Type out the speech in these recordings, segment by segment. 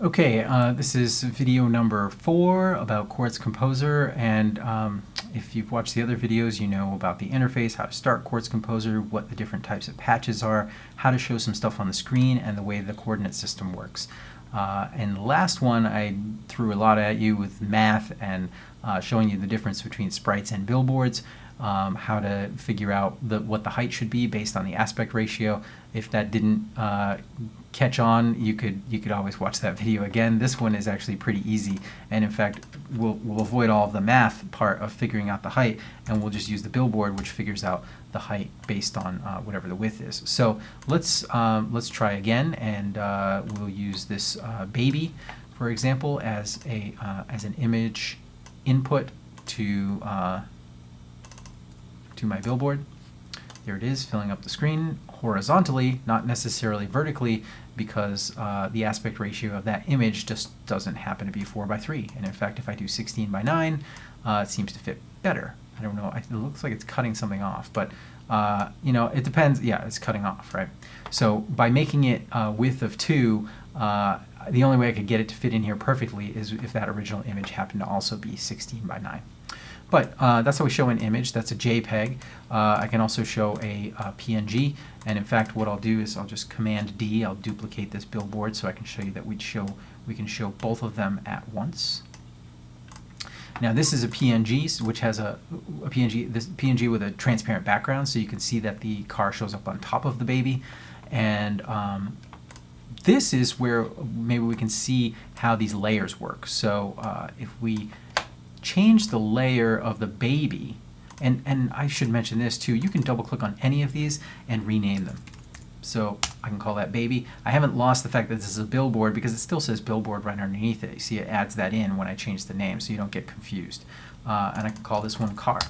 Okay, uh, this is video number four about Quartz Composer, and um, if you've watched the other videos, you know about the interface, how to start Quartz Composer, what the different types of patches are, how to show some stuff on the screen, and the way the coordinate system works. Uh, and last one, I threw a lot at you with math and uh, showing you the difference between sprites and billboards um, how to figure out the, what the height should be based on the aspect ratio. If that didn't uh, catch on, you could you could always watch that video again. This one is actually pretty easy, and in fact, we'll, we'll avoid all of the math part of figuring out the height, and we'll just use the billboard, which figures out the height based on uh, whatever the width is. So let's um, let's try again, and uh, we'll use this uh, baby, for example, as a uh, as an image input to uh, to my billboard. There it is, filling up the screen horizontally, not necessarily vertically, because uh, the aspect ratio of that image just doesn't happen to be 4 by 3. And in fact, if I do 16 by 9, uh, it seems to fit better. I don't know, it looks like it's cutting something off, but uh, you know, it depends. Yeah, it's cutting off, right? So by making it a width of 2, uh, the only way I could get it to fit in here perfectly is if that original image happened to also be 16 by 9. But uh, that's how we show an image. That's a JPEG. Uh, I can also show a, a, PNG. And in fact, what I'll do is I'll just Command D. I'll duplicate this billboard so I can show you that we'd show we can show both of them at once. Now this is a PNG, which has a, a PNG, this PNG with a transparent background, so you can see that the car shows up on top of the baby. And um, this is where maybe we can see how these layers work. So uh, if we change the layer of the baby, and, and I should mention this too, you can double click on any of these and rename them. So I can call that baby. I haven't lost the fact that this is a billboard because it still says billboard right underneath it. You see it adds that in when I change the name so you don't get confused. Uh, and I can call this one car.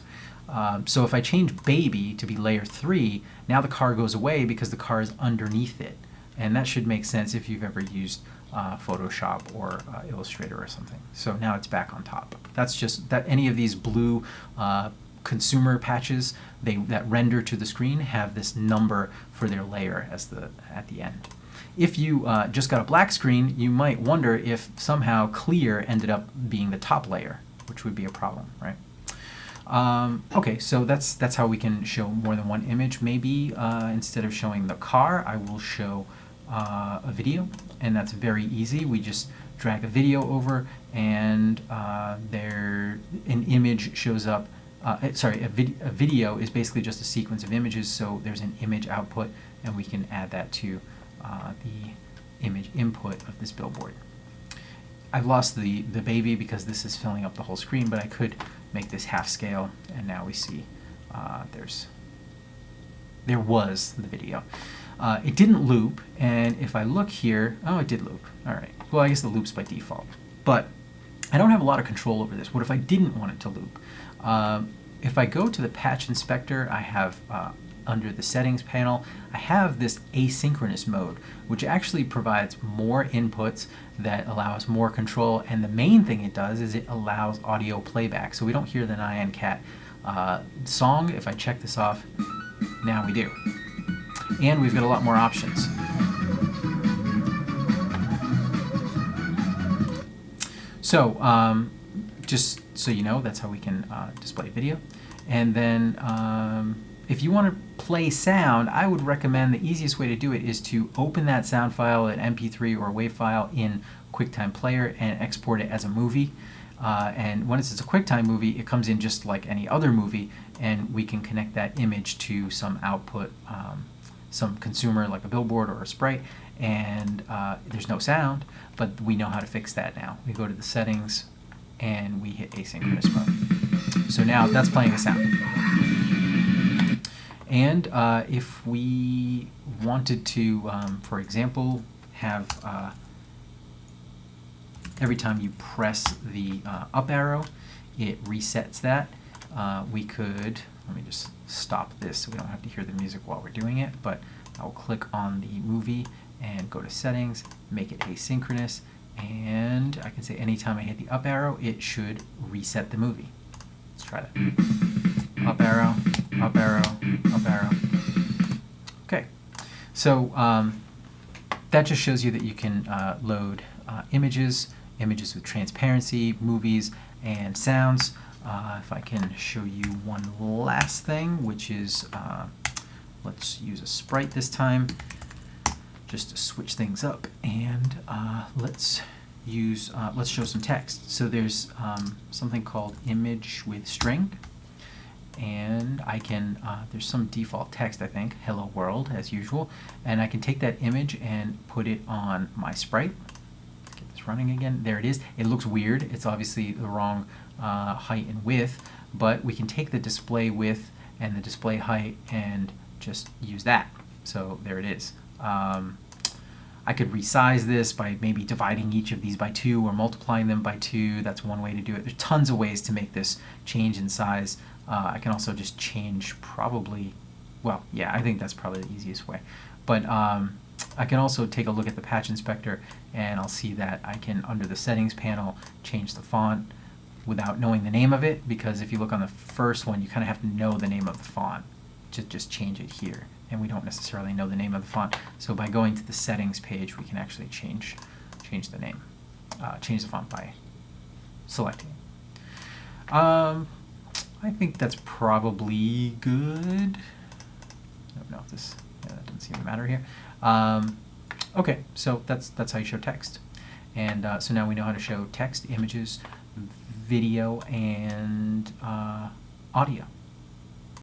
Um, so if I change baby to be layer 3, now the car goes away because the car is underneath it. And that should make sense if you've ever used uh, Photoshop or uh, Illustrator or something. So now it's back on top. That's just that any of these blue uh, consumer patches they that render to the screen have this number for their layer as the at the end. If you uh, just got a black screen, you might wonder if somehow clear ended up being the top layer, which would be a problem, right? Um, okay, so that's that's how we can show more than one image. Maybe uh, instead of showing the car, I will show uh, a video and that's very easy. We just drag a video over and uh, there an image shows up. Uh, eh, sorry, a, vid a, video is basically just a sequence of images, so there's an image output and we can add that to uh, the image input of this billboard. I've lost the, the baby because this is filling up the whole screen, but I could make this half scale and now we see uh, there's there was the video. Uh, it didn't loop, and if I look here, oh, it did loop. All right. Well, I guess the loop's by default. But I don't have a lot of control over this. What if I didn't want it to loop? Uh, if I go to the patch inspector, I have uh, under the settings panel, I have this asynchronous mode, which actually provides more inputs that allow us more control. And the main thing it does is it allows audio playback. So we don't hear the Nyan Cat uh, song. If I check this off, now we do and we've got a lot more options. So um, just so you know, that's how we can uh, display video. And then um, if you want to play sound, I would recommend the easiest way to do it is to open that sound file, an MP3 or a WAV file in QuickTime Player and export it as a movie. Uh, and once it's a QuickTime movie, it comes in just like any other movie, and we can connect that image to some output um, some consumer like a billboard or a sprite and uh, there's no sound, but we know how to fix that now. We go to the settings and we hit asynchronous mode. So now that's playing a sound. And uh, if we wanted to, um, for example, have uh, every time you press the uh, up arrow, it resets that. Uh, we could let me just stop this so we don't have to hear the music while we're doing it, but I'll click on the movie and go to settings, make it asynchronous, and I can say anytime I hit the up arrow, it should reset the movie. Let's try that. Up arrow, up arrow, up arrow. Okay, so um, that just shows you that you can uh, load uh, images, images with transparency, movies, and sounds. Uh, if I can show you one last thing, which is, uh, let's use a sprite this time, just to switch things up, and uh, let's use, uh, let's show some text. So there's um, something called image with string, and I can, uh, there's some default text I think, hello world as usual, and I can take that image and put it on my sprite. Get this running again, there it is. It looks weird, it's obviously the wrong uh, height and width, but we can take the display width and the display height and just use that. So there it is. Um, I could resize this by maybe dividing each of these by 2 or multiplying them by 2. That's one way to do it. There's tons of ways to make this change in size. Uh, I can also just change probably, well, yeah, I think that's probably the easiest way. But um, I can also take a look at the patch inspector and I'll see that I can, under the settings panel, change the font without knowing the name of it because if you look on the first one, you kind of have to know the name of the font to just change it here and we don't necessarily know the name of the font. So by going to the settings page, we can actually change change the name, uh, change the font by selecting. Um, I think that's probably good. I don't know if this yeah, that doesn't seem to matter here. Um, okay, so that's that's how you show text, and uh, so now we know how to show text, images, video, and uh, audio.